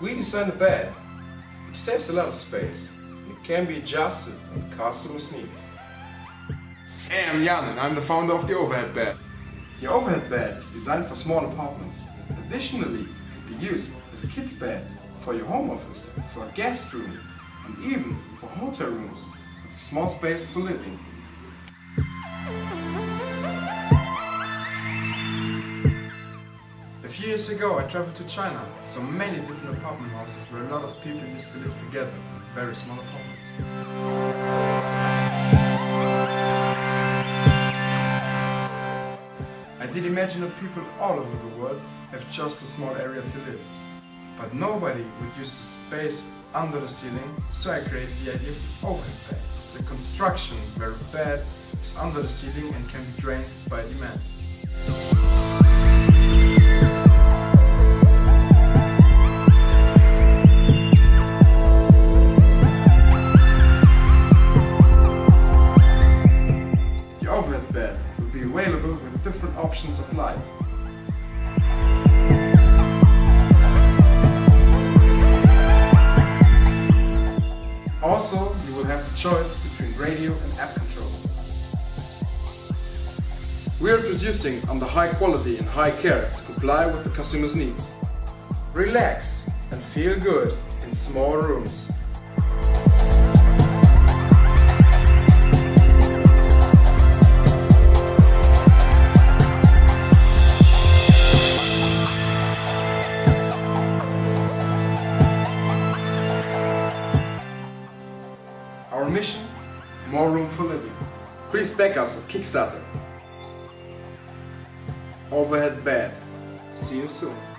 We designed the bed. It saves a lot of space. It can be adjusted on the customers' needs. Hey, I'm Jan and I'm the founder of the Overhead Bed. The overhead bed is designed for small apartments. Additionally, it can be used as a kid's bed for your home office, for a guest room, and even for hotel rooms with a small space for living. Few years ago I traveled to China, saw many different apartment houses where a lot of people used to live together very small apartments. I did imagine that people all over the world have just a small area to live. But nobody would use the space under the ceiling, so I created the idea of overhead bed. It's a construction where a bed is under the ceiling and can be drained by demand. Overhead bed will be available with different options of light. Also, you will have the choice between radio and app control. We are producing under high quality and high care to comply with the customer's needs. Relax and feel good in small rooms. Mission? More room for living. Us at Kickstarter. Overhead bed. See you soon.